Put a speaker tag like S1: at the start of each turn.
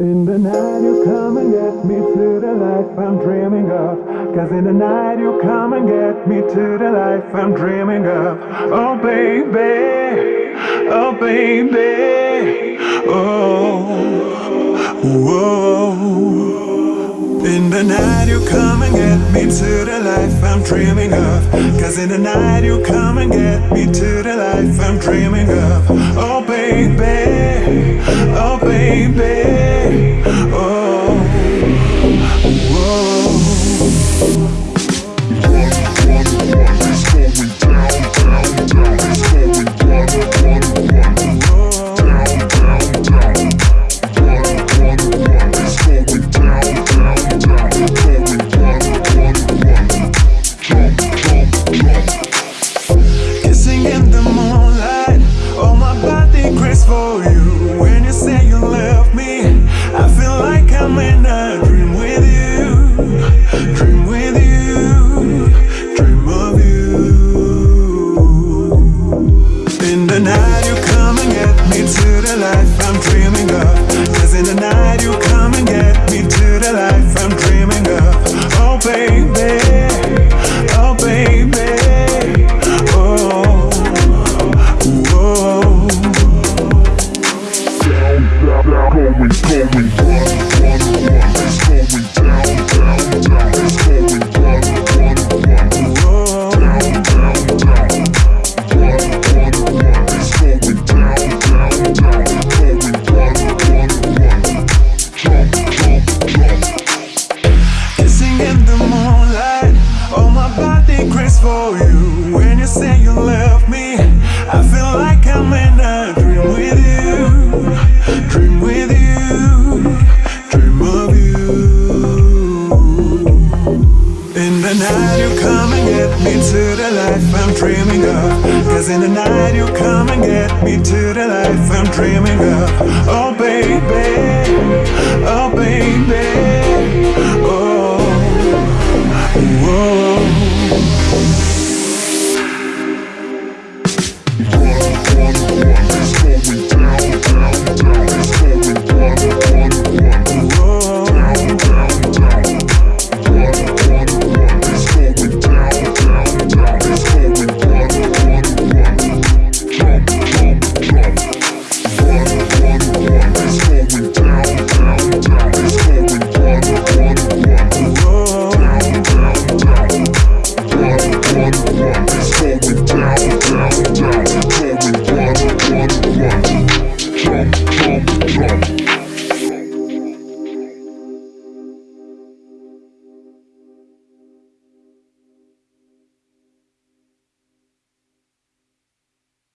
S1: In the night you come and get me to the life I'm dreaming of. Cause in the night you come and get me to the life I'm dreaming of. Oh baby, oh baby, oh, whoa. In the night you come and get me to the life I'm dreaming of. Cause in the night you come and get me to the life I'm dreaming of. Oh baby, oh baby, night you come and get me to the life I'm dreaming of. Cause in the night you come and get me to the life I'm dreaming of. Oh baby, oh baby, oh, whoa.
S2: Going, going, run, run, run. It's going down,
S1: you. When you say you love me, I feel like I'm in a dream with you, dream with you, dream of you. In the night you come and get me to the life I'm dreaming of. Cause in the night you come and get me to the life I'm dreaming of. Oh baby, oh baby. jump, jump.